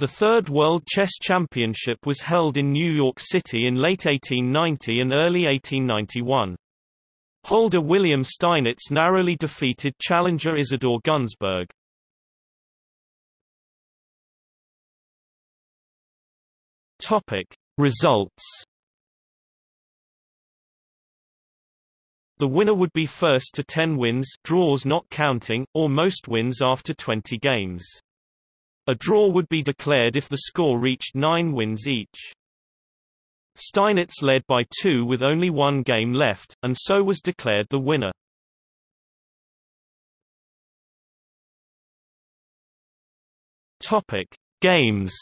The Third World Chess Championship was held in New York City in late 1890 and early 1891. Holder William Steinitz narrowly defeated challenger Isidore Gunsberg. Topic. Results The winner would be first to 10 wins draws not counting, or most wins after 20 games. A draw would be declared if the score reached nine wins each. Steinitz led by two with only one game left, and so was declared the winner. Topic. Games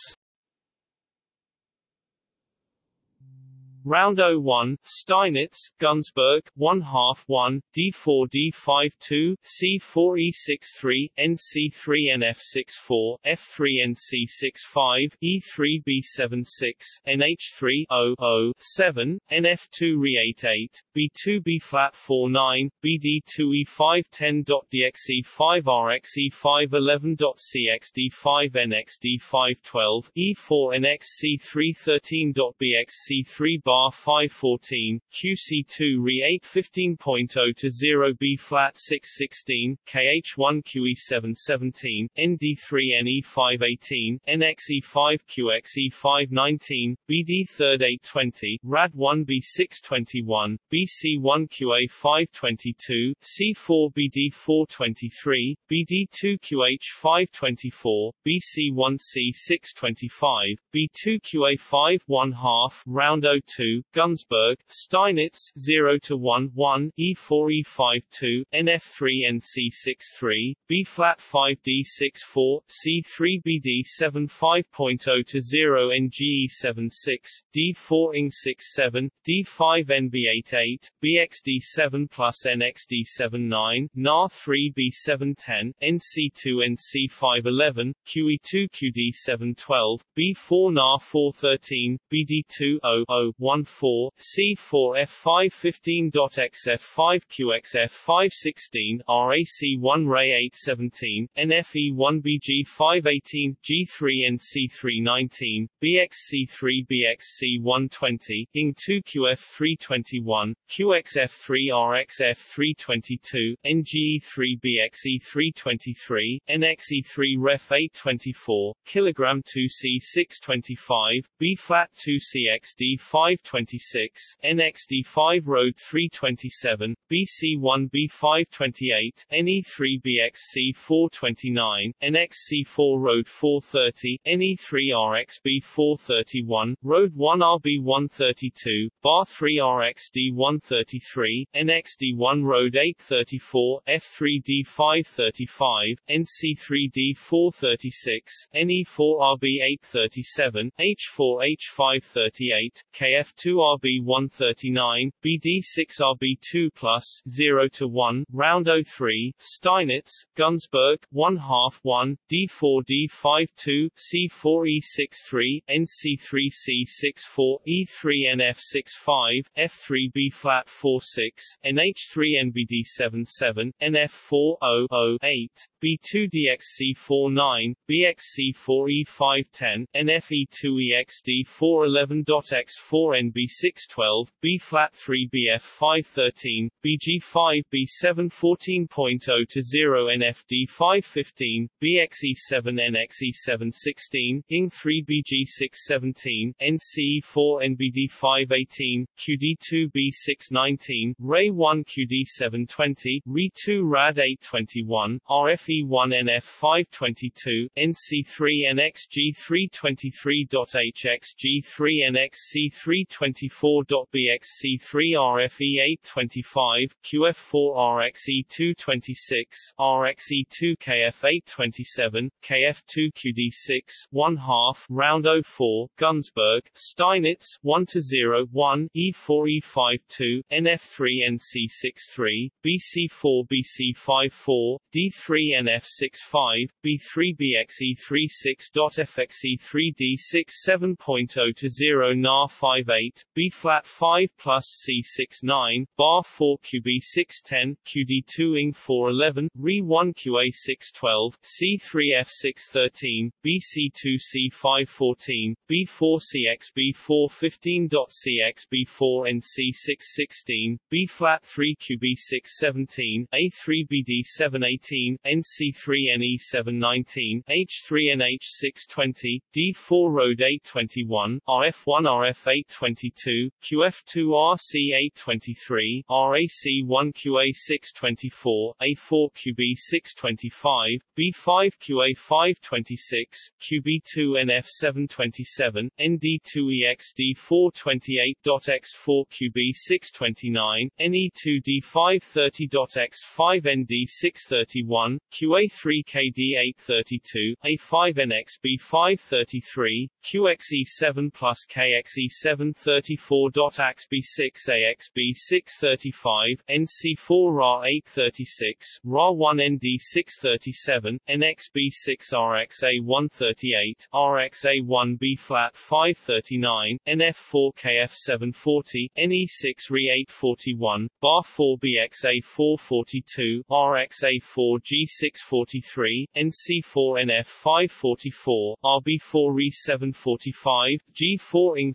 Round 01, Steinitz, Gunsberg, 1 half 1, d4 d5 2, c4 e6 3, nc3 nf6 4, f3 nc6 5, e3 b7 6, nh3 0 0 7, nf2 re8 8, b2 b flat 4 9, bd2 e5 10. dxe5 rxe5 11. cxd5 nxd5 12, e4 nxc3 13. Bxc3 bar 514, QC2 re 8 15.0 to 0 B flat 616, KH1 QE7 17, ND3 NE 518, NXE 5 QXE 519, BD 3rd 820, RAD 1 B 621, BC1 QA 522, C4 BD 423, BD2 QH 524, BC1 C 625, B2 QA 5 1 half, round 02 2, Gunsberg, Steinitz 0 to 1 1, E4 E5 2, NF3 NC6 B flat 5 D6 4, C3 BD 7 5.0 to 0 NGE 7 6, D4 ING 6 7, D5 NB8 8, BXD 7 plus NXD 7 9, NAR 3 B7 10, NC2 NC5 11, QE2 QD 7 12, B4 NAR 4 13, BD2 0 0 1 4, C4 F5 15.xf 5 QXF 5 16, RAC 1 Ray 8 17, NFE 1 BG 5 18, G3 NC3 19, BXC3 BXC 120, ING 2 QF 321, QXF 3 RXF 322, NGE 3 BXE 323, NXE 3 Ref 824, Kilogram 2 C 625, B flat 2 CXD 526, NXD5 Road 327, BC1 B528, NE3 BXC 429, NXC4 Road 430, NE3 RXB 431, Road 1 RB 132, Bar 3 RXD 133, NXD1 Road 834, F3 D 535, NC3 D 436, NE4 RB 837, H4 H538, KF F2RB139, BD6RB2 plus 0 to 1, round 03, Steinitz, Gunsberg, 1 half 1, D4D52, C4E63, NC3C64, E3NF65, F3B flat 46, NH3NBD77, NF4008, B2DXC49, BXC4E510, NFE2EXD411.X4 B612, B flat 3 BF 513, BG5 B7 14.0 to 0 NFD 515, BXE7 NXE7 16, ING 3 BG6 17, NCE4 NBD 518, QD2 B6 19, RAY 1 QD 720, RE 2 RAD 821, RFE 1 NF 522, NC3 NXG 323.HXG3 NXC3 3 NXC 3 24.BXC3 RFE 8 25, QF4 RXE 2 26, RXE 2 KF 8 27, KF2 QD6 1 half, round 04, Gunsberg, Steinitz 1 to 0 1, E4 E5 2, NF3 NC6 3, BC4 BC5 4, D3 NF 6 5, B3 BXE 3 6.FXE 3 D6 7.0 to 0 NAR 5 8, B flat 5 plus C 6 9, bar 4 QB 6 10, QD 2 ing 4 11, Re 1 QA 6 12, C 3 F 6 13, B C 2 C 5 14, B 4 CX B 4 15. CX B 4 and C 6 16, B flat 3 QB 6 17, A 3 BD 7 18, NC 3 NE 7 19, H 3 NH 6 20, D 4 Road 8 21, RF 1 RF 8 20, QF2RC823, RAC1QA624, A4QB625, B5QA526, QB2NF727, ND2EXD428.X4QB629, NE2D530.X5ND631, QA3KD832, A5NXB533, QXE7 plus KXE7 34.axb6 AXB 635, NC4 RA 836, RA1 ND 637, NXB 6 RXA 138, RXA1 B flat 539, NF4 KF 740, NE6 RE 841, BAR 4 BXA 442, RXA 4 G 643, NC4 NF 544, RB4 RE 745, G4 ING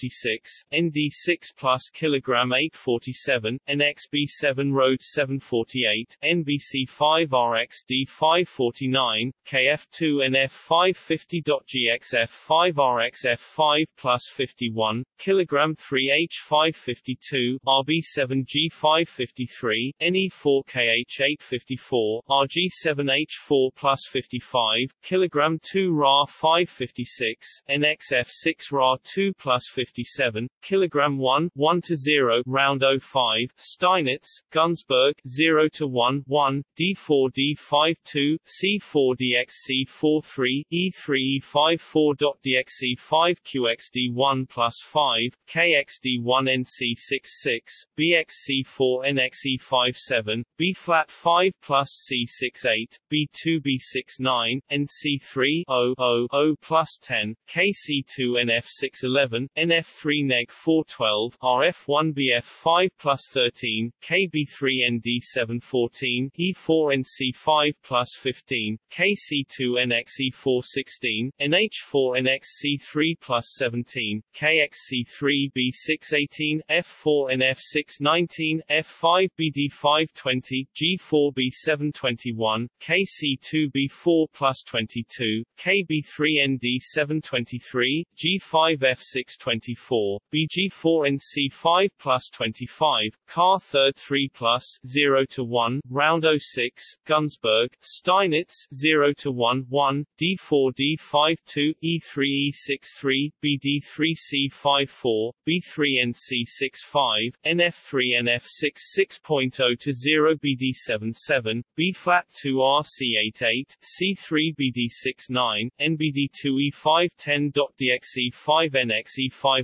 346, ND6 plus kilogram 847, NXB7 Road 748, NBC5 RXD 549, KF2 NF 550.GXF 5 RXF 5 plus 51, kilogram 3 H 552, RB7 G 553, NE4 KH 854, RG7 H 4 plus 55, kilogram 2 Ra 556, NXF 6 Ra 2 plus 57, kilogram 1, 1 to 0, round 05, Steinitz, Gunsberg, 0 to 1, 1, D4 D5 2, C4 DXC 4 3, E3 E5 4.DXC 5 QXD1 plus 5, KXD1 NC 6 6, BXC4 NXE5 7, B flat 5 plus C6 8, B2 B6 9, NC3 0 0 0 plus 10, KC2 NF6 11, NF3 neg 4 12, RF1 BF5 plus 13, KB3 ND7 14, E4 NC5 plus 15, KC2 NXE4 16, NH4 NXC3 plus 17, KXC3 B6 18, F4 NF6 19, F5 BD5 20, G4 B7 21, KC2 B4 plus 22, KB3 ND7 23, G5 F6 24, BG4 NC5 plus 25, Car third 3 plus 0 to 1, round 06, Gunsberg, Steinitz 0 to 1 1, D4 D5 2, E3 E6 3, BD3 C5 4, B3 NC 6 5, NF3 NF6 6.0 to 0 BD7 7, B flat 2 RC8 8, C3 BD6 9, NBD2 E5 10.DXE5 NXE5 11, NXE5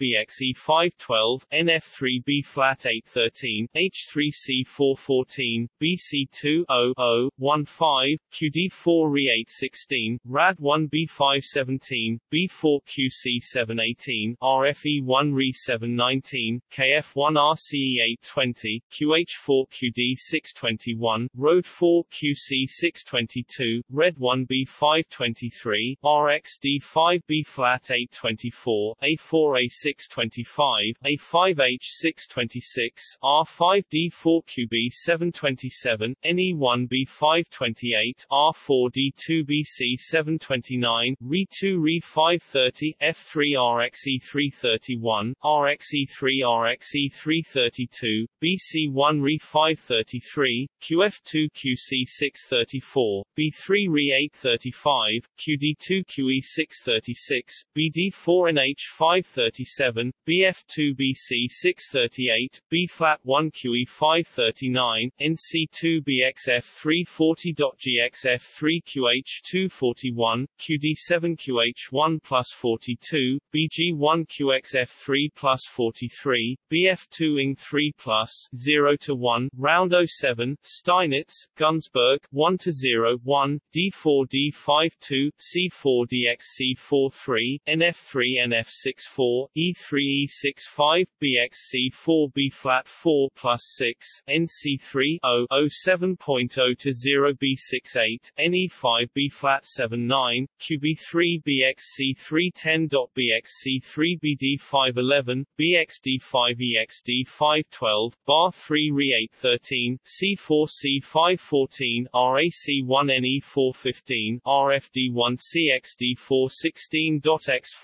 BXE5 12, NF3 B flat 8 13, H3 C4 14, BC2 0 0 1 5, QD4 Re 8 16, Rad 1 B5 17, B4 QC 7 18, RFE1 Re 7 19, KF1 RCE 8 20, QH4 QD 6 21, Road 4 QC 6 22, Red 1 B5 23, RXD 5 B flat 8 24, A4 A6 25, A5 H6 26, R5 D4 QB 7 27, NE1 B5 28, R4 D2 BC 7 29, Re2 Re 5 30, F3 RXE 3 31, RXE 3 RXE 3 32, BC1 Re 5 33, QF2 QC 6 34, B3 Re 8 35, QD2 QE 6 36, BD4 NH 5 37, BF2 BC 6 38, B flat 1 QE 5 39, NC2 BXF 340.GXF 3 QH 241, QD7 QH1 plus 42, BG1 QXF 3 plus 43, BF2 ING 3 plus 0 to 1, round 07, Steinitz, Gunsberg 1 to 0 1, D4 D5 2, C4 DXC 4 3, NF F3 NF64, E3 E65, BXC4 B flat 4 plus 6, NC3 0 07.0 to 0 B68, NE5 B flat 79, QB3 BXC3 10.BXC3 BD511, BXD5 EXD5 12, Bar 3 Re 813, C4 C514, RAC1 NE415, RFD1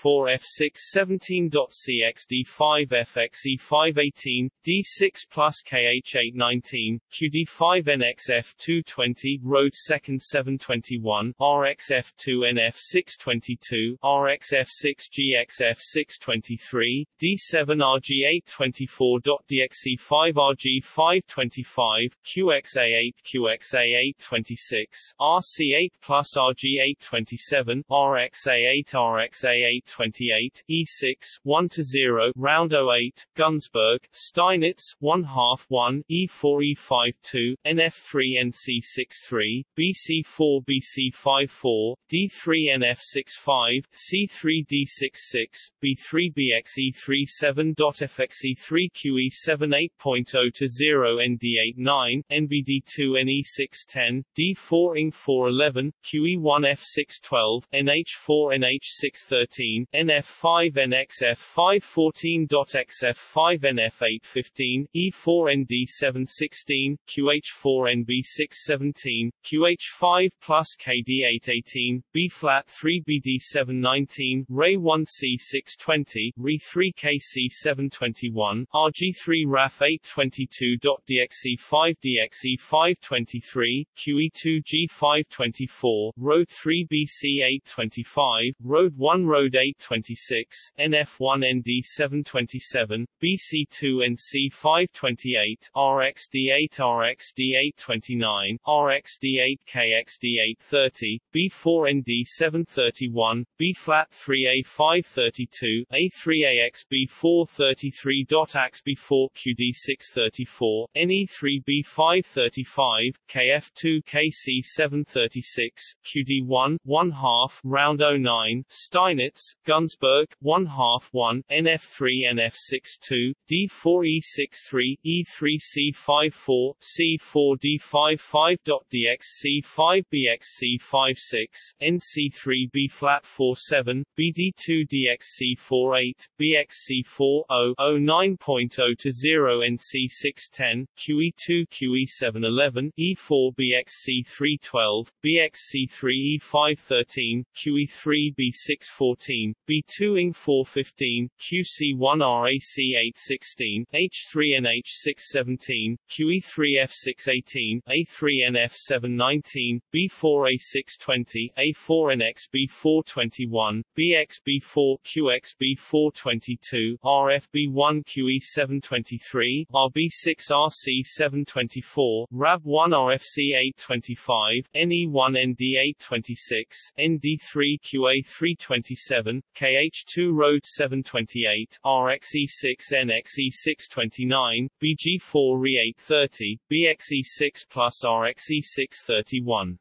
CXD416.X4 F617.CXD5 FXE518, D6 plus KH819, QD5NXF220, Road 2nd 721, RXF2NF622, RXF6GXF623, D7RG824.DXE5RG525, QXA8 QXA826, RC8 plus RG827, RXA8 RXA828, E6, 1 to 0, round 08, Gunsberg, Steinitz, 1 half 1, E4 E5 2, NF3 NC6 3, BC4 BC5 4, D3 NF6 5, C3 D6 6, B3 BXE37.FXE3 QE7 8.0 to 0 ND89, NBD2 NE610, D4 ING411, QE1 F612, NH4 NH613, NF5 NXF514.XF5 NF815, E4 ND716, QH4 NB617, QH5 plus KD818, B flat 3 BD719, Ray 1 C620, Re 3 KC721, RG3 RAF 822.DXE5 DXE523, QE2 G524, Road 3 BC 825, Road 1 Road 826, NF1 ND727, BC2 NC528, RXD8 RXD829, RXD8 KXD830, B4 ND731, B flat 3A532, A3AX B433.AX B4 QD634, NE3 B535, KF2 KC736, QD1, 1 half, round 09, Steinitz, Gunsberg, 1 half 1, NF3 NF62, D4 E63, E3 C54, C4 D55.DX C5 BX C56, NC3 B flat 47, BD2 DX C48, BX C4 0 09.0 to 0 NC610, QE2 QE711, E4 BX BXC312, BXC3 E513, QE3 B614, B2 ING415, QC1 RAC816, H3 NH617, QE3 F618, A3 NF719, B4 A620, A4 NX B421, BX B4 QX B422, RFB1 QE723, RB6 RC724, RAB1 RFC825, NE1 ND826, ND3 QA327, KH2 Road 728, RXE6 NXE629, BG4 RE830, BXE6 plus RXE631.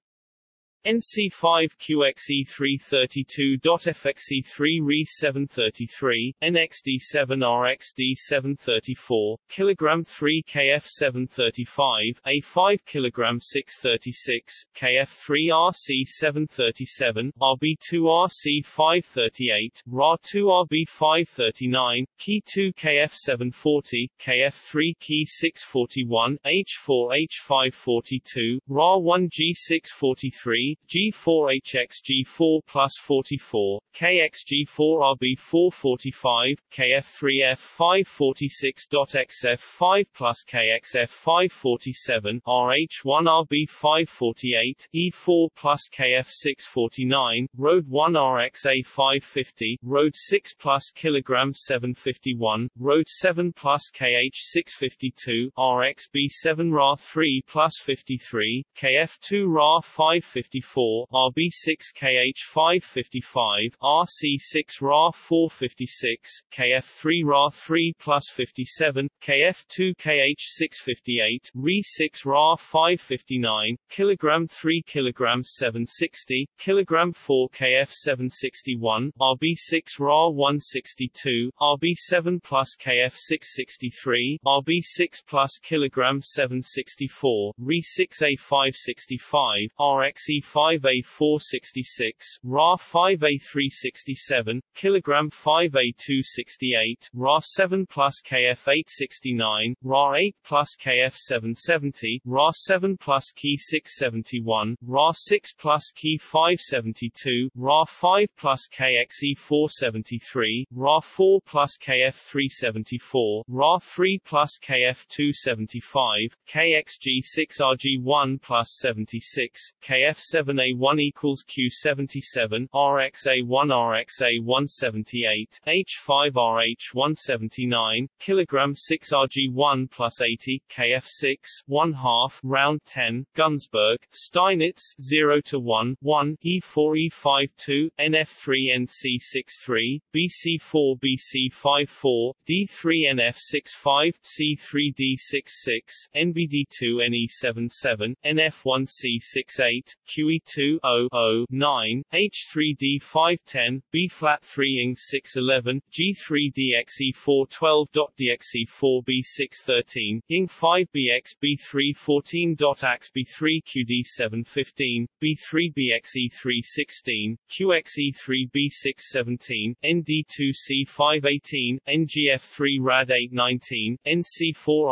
NC5QXE332.FXE3 Re733, NXD7RXD734, kg 3 KF735, A5 kg 636, KF3RC737, RB2RC538, RA2RB539, Key2 KF740, KF3 Key641, H4H542, RA1G643, G4HX G4 plus 44, KXG4 RB445, KF3F546.XF5 plus KXF547, RH1 RB548, E4 plus KF649, Road 1 RXA550, Road 6 plus kilogram 751, Road 7 plus KH652, RXB7 Ra3 plus 53, KF2 Ra555, RB6 KH555 RC6 RA456, KF3 RA3 plus 57, KF2 KH658, RE6 RA559, kilogram 3 kilogram 760, kilogram 4 KF761, RB6 RA162, RB7 plus KF663, RB6 plus kg 764, RE6A565, RXE4 RXE5A466, Ra 5A367, kilogram 5A268, Ra 7 plus KF869, Ra 8 plus KF770, Ra 7 plus Key 671, Ra 6 plus Key 572, Ra 5 plus KXE 473, Ra 4 plus KF 374, Ra 3 plus KF 275, KXG 6 RG 1 plus 76, KF 7A1 equals Q 77, RXA 1 RXA 178, H5 RH 179, kilogram 6 RG 1 plus 80, KF 6 1 half, round 10, Gunsberg, Steinitz 0 to 1, 1, E4 E52, NF3 NC63, BC4 BC54, D3 NF65, C3 D66, NBD2 NE77, NF1 C68, QE2 0 9, H3 D510, B flat 3 ing 611, G3 DXE412. DXE4 B613, ing 5 BX B314. AX B3 QD715, B3 BXE316, QXE3 B617, ND2C518, NGF3 RAD819, NC4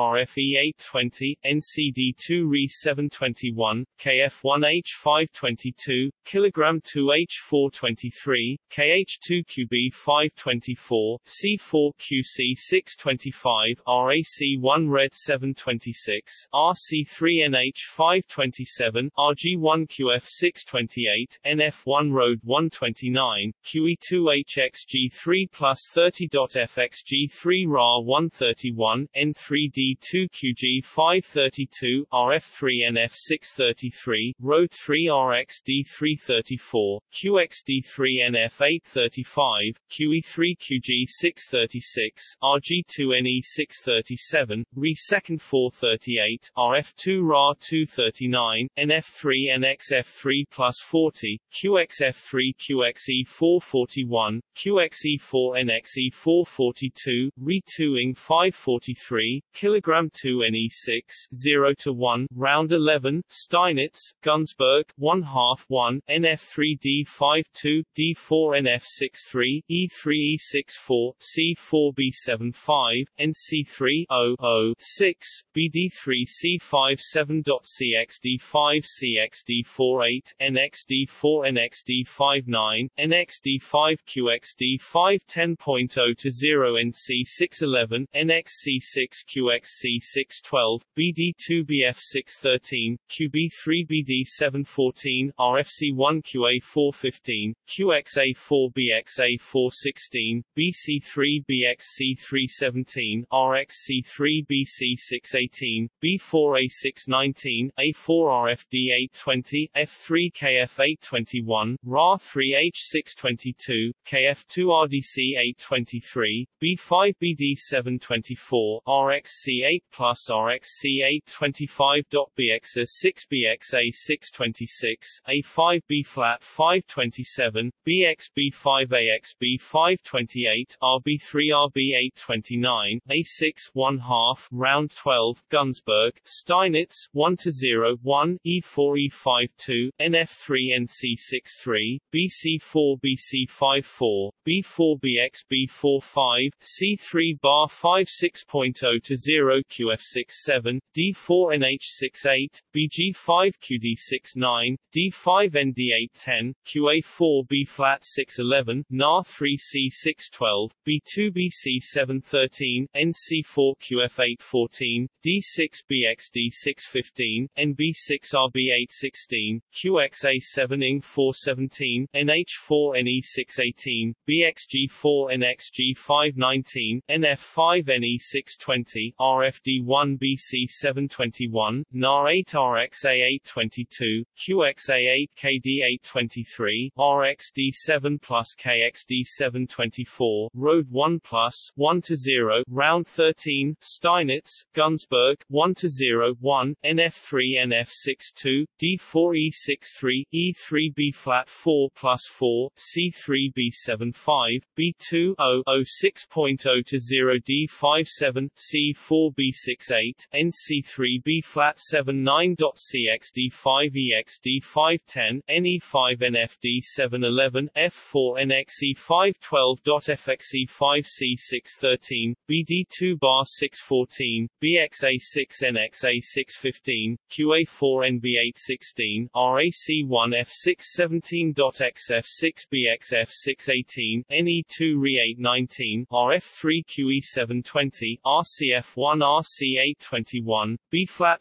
RFE820, NCD2 RE721, KF1H522, kilogram 2H423, KH2QB524, C4QC625, RAC1 Red 726, RC3NH527, RG1QF628, NF1 Road 129, QE2HXG3 plus 30.FXG3 RA 131, N3D2QG532, RF3NF633, Road 3 RXD334, QXD3NF835, QE3QG636, RG2NE637, Re2 438, RF2 RA 239, NF3 NXF3 plus 40, QXF3 QXE 441, QXE4 NXE 442, Re2 ing 543, kilogram 2 NE6, 0 to 1, round 11, Steinitz, Gunsberg, 1 half 1, NF3 D52, D4 NF63, E3 E64, C4 B75, NC3 0 6, BD3 C57.CXD5 CXD48, NXD4 NXD59, NXD5 QXD5 10.0 to 0 NC611, NXC6 QXC612, BD2 BF613, QB3 BD714, RFC1 QA415, QXA4 BXA416, BC3 BXC317, RXC3 BC618, B4A619, A4RFD820, F3KF821, RA3H622, KF2RDC823, B5BD724, RXC8 plus RXC825.BXA6BXA626, A5B flat 527, BXB5AXB528, RB3RB829, A6 1 half, round 12, Gunsberg, Steinitz, 1 to 0, 1, E4 E5 2, NF3 NC63, BC4 BC54, B4 BX B45, C3 bar 5 6.0 to 0 QF67, D4 NH68, BG5 QD69, D5 ND810, QA4 B flat 611, NAR3 C612, B2 BC713, NC4 QF814, D6 BXD615, NB6RB816, QXA7 ING 417, NH4 NE618, BXG4 NXG519, NF5 NE620, RFD1 BC721, NAR8 RXA822, QXA8 KD823, RXD7 plus KXD724, Road 1 plus, 1 to 0, Round 13, Steinitz, Gunsberg, 1 to 0, 1, NF3 NF62, D4E63, E3B flat 4 plus 4, C3B75, B2 0 6.0 to 0 D57, C4B68, NC3B flat 79.CXD5 EXD510, NE5 NFD711, F4 NXE512.FXE5C613, BD2 bar 614, BXA6 NXA615, QA4 NB816, RAC1 F617.XF6 BXF618, NE2 RE819, RF3 QE720, RCF1 RC821, B flat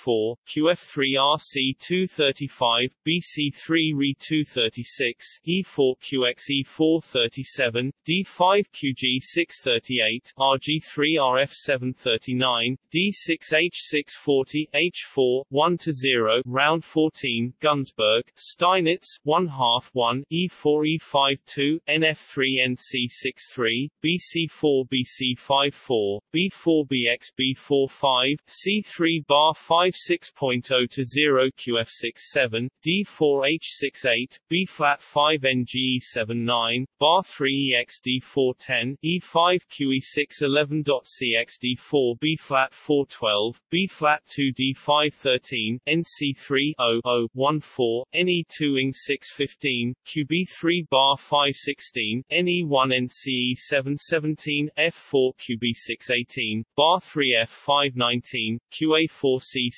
NF627, NXF6 plus GXF628, QB7 QG629, QD7 KH830, B7RG831, QXC6RAC832, QXD5RG733, B-flat4 QF3RC235, BC3RE236, E4QXE437, D5QG638, RG3RF739, D6H640, H4, 1 to 0, round 14, Gunsberg, Steinitz, 1 half 1, E4 E52, NF3 NC63, BC4 BC54, B4 BX B45, C3 bar 5 6.0 to 0 QF67, D4 H68, B flat 5 NGE79, bar 3 EXD410, E5 QE611.CXD4 B flat 412, B flat 2 D513, NC3 0014, NE2 ING 615, QB3 bar 516, NE1 NCE 717, F4 QB618, bar 3 F519, QA4C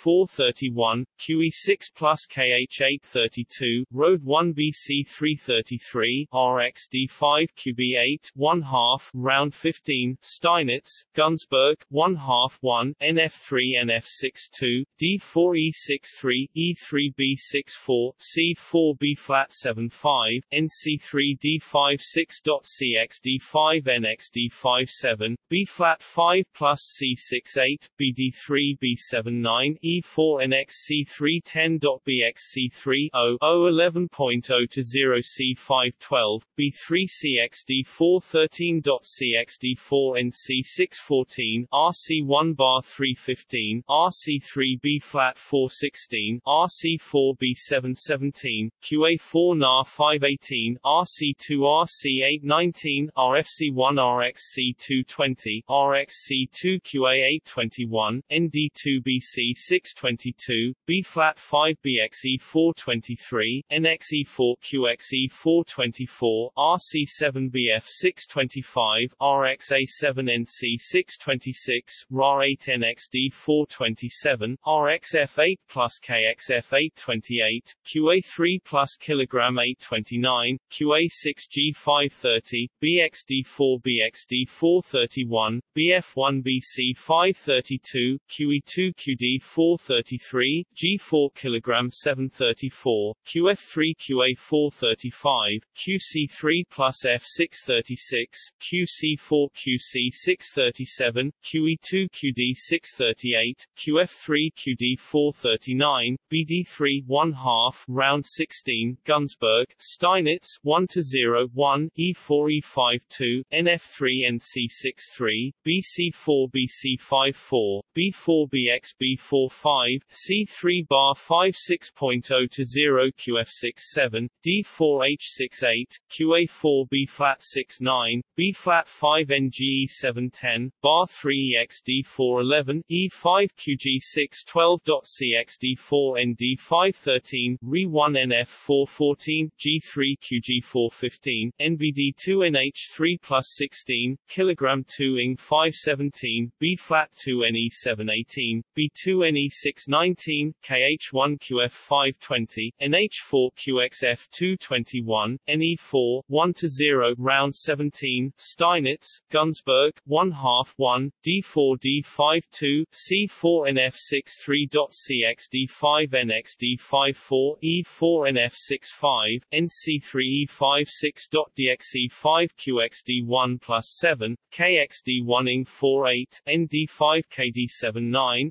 BXF 5 RXF 527, RXG6 BXA 328, RXC6 NXC 629, QXF 5 NXD 430, NXD 4 BXD 431, QE6 plus KH 832, Road 1 BC 333, RXD 5 QB8, 1 half, round 15, Steinitz, Gunsberg, 1 half 1, NF3 NF62, D4E63, E3B64, C4B flat 75, NC3 D56.CXD5 NXD57, B flat 5 plus C68, BD3 B79, E4 NXC310.BXC3 0011.0 to 0 C512, B3 CXD413.CXD4 NC614, RC1 bar 315, RC3 B flat 416, RC4 B717, QA4 NAR 518, RC2 RC819, RFC1 RXC220, RXC2 QA821, ND2 BC 622, B flat 5 BXE 423, NXE4 QXE 424, RC7 BF 625, RXA7 NC 626, RA8 NXD 427, RXF8 plus KXF 828, QA3 plus kilogram 829, QA6 G530, BXD4 BXD 431, BF1 BC 532, QE2 QD 433, G4 kilogram 734, QF3 QA 435, QC3 plus F636, QC4 QC 637, QE2 QD 638, QF3 QD 439, BD3 1 half, round 16, Gunsberg, Steinitz 1 to 0 1, E4 E52, NF3 NC63, BC4 BC54, B4 BX B4 5, C3 bar 5 6.0 to 0 QF67, D4H68, QA4 B flat 69, B flat 5 NGE 710, bar 3 EXD411, E5 QG612.CXD4 ND513, RE1 NF414, G3 QG415, NBD2 NH3 plus 16, kilogram 2 ING 517, B flat 2 NE718, B2 NE619, KH1 QF 520, NH4 QXF 221, NE4 1 to 0 round 17, Steinitz, Gunsberg, 1 half 1, D4 D52, C4 NF63.CXD5 NXD54, E4 NF65, NC3 E56.DXE5 QXD1 plus 7, KXD1 ING48, ND5 KD79,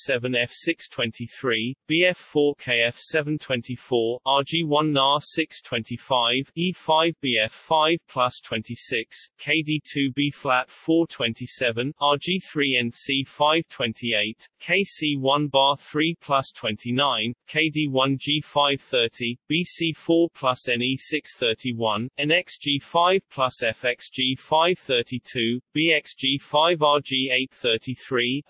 RXG7 ING619.FXG6HXG620, ING5 B721, RH7 RXH722, NXH7F623, BF4 KF724, RG1 NAR 625, E5 BF5 plus 26, KD2 B flat 427, RG3 NC 528, KC1 bar 3 plus 29, KD1 G530, BC4 plus NE631, NXG5 plus FXG532, BXG5RG833,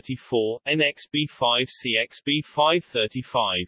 H4B534, NXB5CXB535.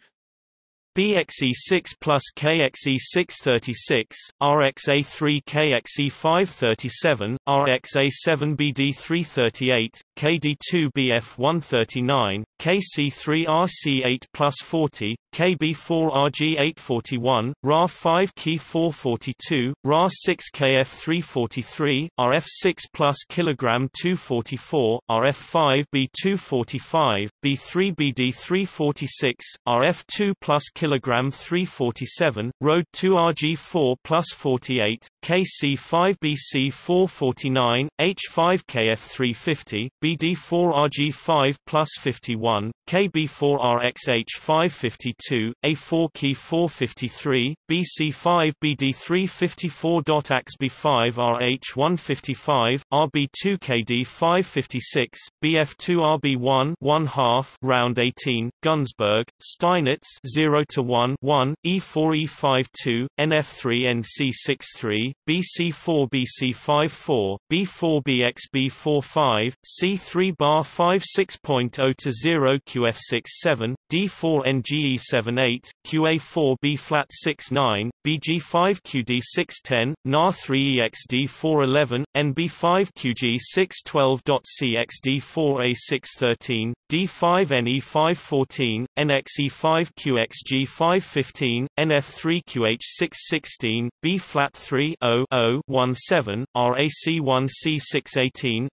BXE6 plus KXE636, RXA3 KXE537, RXA7BD338, KD2BF139, KC3RC8 plus 40, KB4RG841, RA5K442, RA6KF343, RF6 plus kilogram 244, RF5 B245, B3BD346, RF2 plus kilogram 347, Road 2 RG4 plus 48, KC5 BC449, H5 KF350, BD4 RG5 plus 51, KB4 RXH552, A4 Key 453, BC5 BD354.AXB5 RH155, RB2 KD556, BF2 RB1 1 half round 18, Gunsberg, Steinitz 0 to 1 1, E4 E52, NF3 NC63, BC4 BC54, B4 BXB45, C3 bar 5 6.0 to 0 QF67, D4 NGE78, QA4 B flat 69, BG5 QD610, NAR3 EXD411, NB5 QG612.CXD4A613, D5 NE514, NXE5 QXG515, NF3 QH616, B flat 3 0 17, RAC1 C618,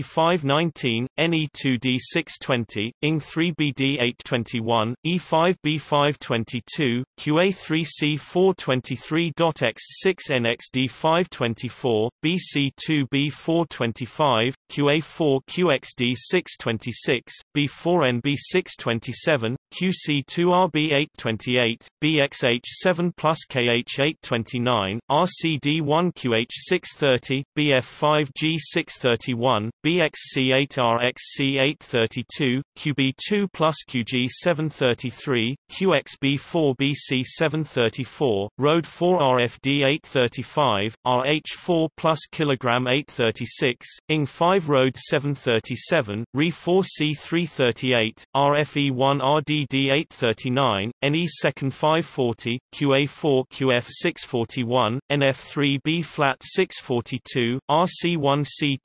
NBD4 C519, NE2D620, ING3 BD821, E5 B522, QA3 C423.X6 NXD524, BC2 B425, QA4 QXD626, B4 NB627, QC2RB828, BXH7 plus KH829, RCD1 QH630, BF5G631, BXC8RXC832, QB2 plus QG733, QXB4BC734, Road 4 RFD835, RH4 plus kilogram 836, ING5 Road 737, RE4C338, RFE1 RDD839, 649, NE second 540, QA4 QF 641, NF3 B flat 642, RC1C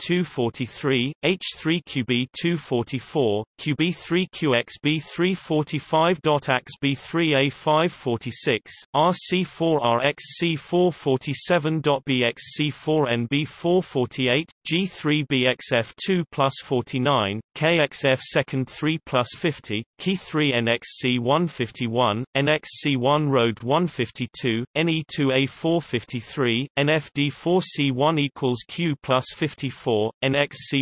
243, H3QB 244, QB3 QXB 345. AX 3 A 546, RC4 RXC 447. BXC 4 NB 448, G3 BXF 2 plus 49, KXF second 3 plus 50, Key 3 NXC 151, NXC1 Road 152, NE2A 453, NFD 4C1 equals Q plus 54,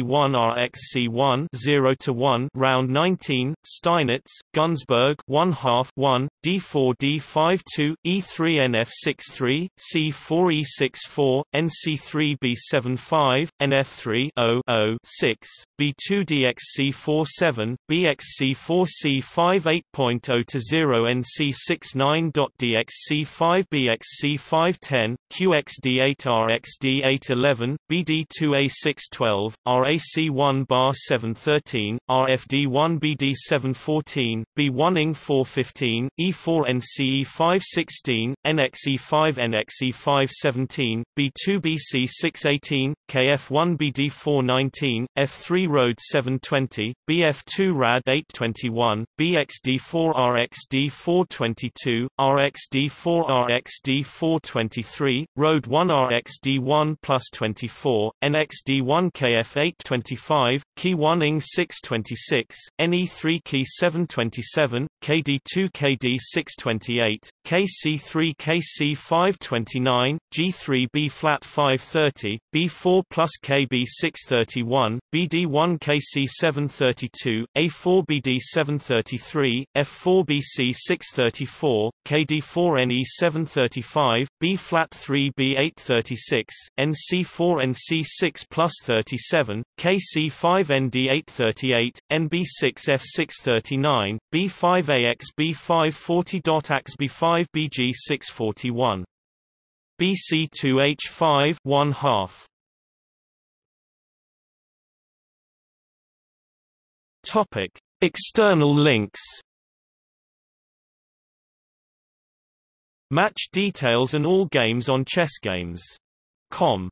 NXC1 RXC1 0 to 1 round 19, Steinitz, Gunsberg 1 half 1, D4 D5 2, E3 NF63, C4 E64, NC3 B7 5, NF3 0 0 6, B2 DXC4 7, BXC4 C5 8.0 to 0 NC69.DXC5 BXC5 10, QXD8 RXD8 11, BD2A6 12, RAC1 bar 713, RFD1 BD714, B1 ING 415, E4 NCE5 16, NXE5 NXE5 17, B2 BC 618, KF1 BD 419, F3 Road 720, BF2 RAD 821, BXD4 RXD 422, RXD4 RXD 423, Road 1 RXD1 plus 24, NXD1 KF 825, Key 1 ING 626, NE3 Key 727, KD2 KD 628, KC3 KC 529, G3 B flat 530, B4 plus KB 631, BD1 KC 732, A4 BD 733, F4 BC 634, KD4 NE 735, B flat 3 B 836, NC4 NC 6 plus 37, KC5 ND 838, NB6 F 639, B5 AX B5 40. AX B5 BG 641. BC2H5 1 half. Topic: External links. Match details and all games on ChessGames.com